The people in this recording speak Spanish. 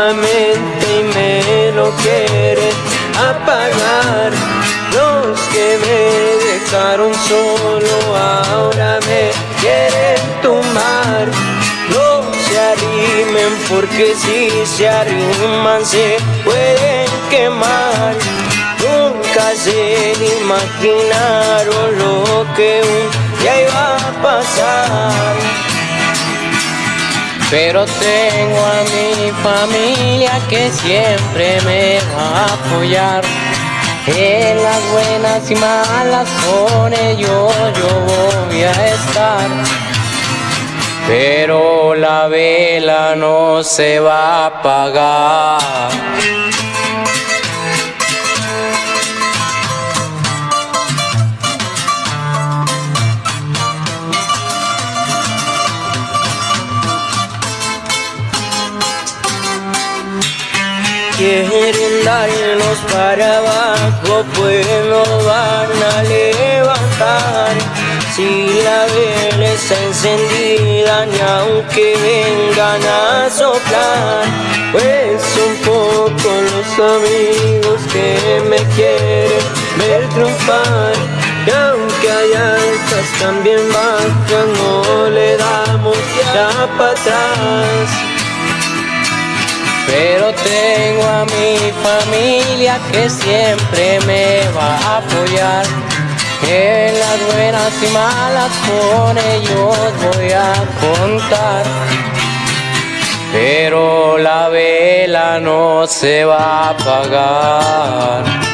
nuevamente y me lo quieren apagar. Los que me dejaron solo ahora me quieren tumbar. No se arrimen porque si se arriman se pueden quemar. Nunca se imaginaron lo que un día iba a pasar. Pero tengo a mi familia que siempre me va a apoyar. En las buenas y malas con ellos yo voy a estar. Pero la vela no se va a apagar quieren darnos para abajo pues no van a levantar. Si la vela está encendida ni aunque vengan a soplar pues un poco los amigos que me quieren ver triunfar. Y aunque hay altas también bajas no le damos ya para atrás pero tengo a mi familia que siempre me va a apoyar. En las buenas y malas con ellos voy a contar. Pero la vela no se va a apagar